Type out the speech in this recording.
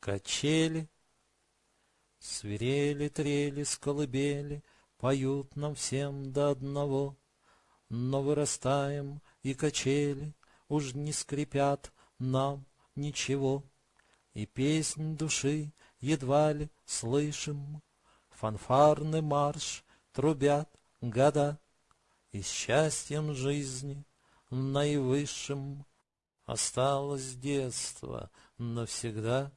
качели. Свирели, трели, сколыбели Поют нам всем до одного, Но вырастаем, и качели Уж не скрипят нам ничего. И песнь души едва ли слышим, Фанфарный марш трубят года, И счастьем жизни наивысшим Осталось детство навсегда.